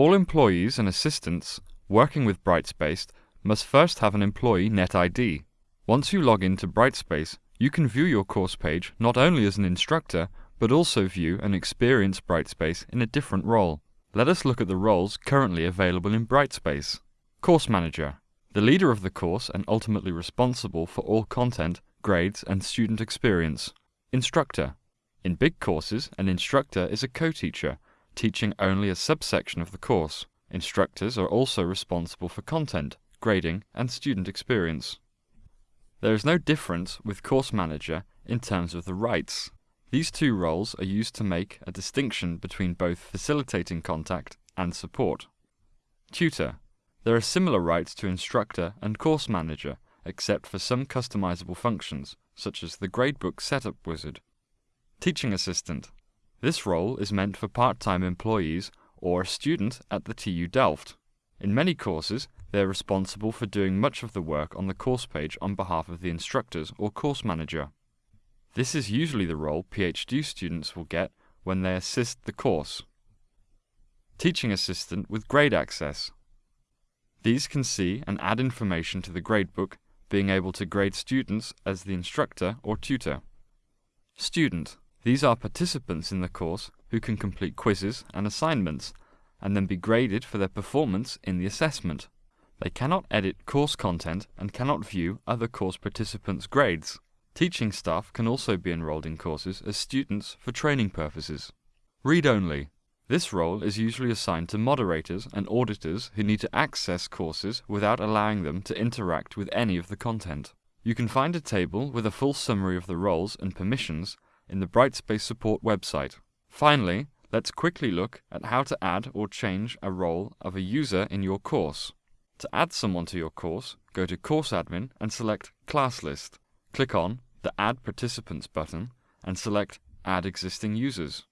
All employees and assistants working with Brightspace must first have an employee NetID. Once you log into Brightspace, you can view your course page not only as an instructor, but also view and experience Brightspace in a different role. Let us look at the roles currently available in Brightspace. Course Manager, the leader of the course and ultimately responsible for all content, grades, and student experience. Instructor, in big courses, an instructor is a co-teacher, teaching only a subsection of the course. Instructors are also responsible for content, grading, and student experience. There is no difference with Course Manager in terms of the rights. These two roles are used to make a distinction between both facilitating contact and support. Tutor. There are similar rights to instructor and course manager, except for some customizable functions, such as the gradebook setup wizard. Teaching assistant. This role is meant for part-time employees or a student at the TU Delft. In many courses, they are responsible for doing much of the work on the course page on behalf of the instructors or course manager. This is usually the role PhD students will get when they assist the course. Teaching assistant with grade access. These can see and add information to the gradebook, being able to grade students as the instructor or tutor. Student. These are participants in the course who can complete quizzes and assignments and then be graded for their performance in the assessment. They cannot edit course content and cannot view other course participants' grades. Teaching staff can also be enrolled in courses as students for training purposes. Read only. This role is usually assigned to moderators and auditors who need to access courses without allowing them to interact with any of the content. You can find a table with a full summary of the roles and permissions in the Brightspace support website. Finally, let's quickly look at how to add or change a role of a user in your course. To add someone to your course, go to Course Admin and select Class List. Click on the Add Participants button and select Add Existing Users.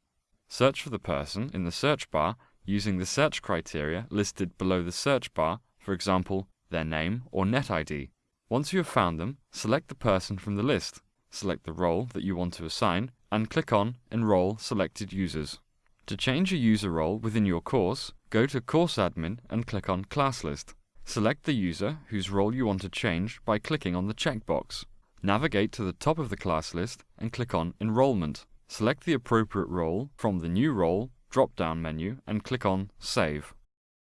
Search for the person in the search bar using the search criteria listed below the search bar, for example, their name or NetID. Once you have found them, select the person from the list select the role that you want to assign, and click on Enroll Selected Users. To change a user role within your course, go to Course Admin and click on Class List. Select the user whose role you want to change by clicking on the checkbox. Navigate to the top of the class list and click on Enrollment. Select the appropriate role from the New Role drop-down menu and click on Save.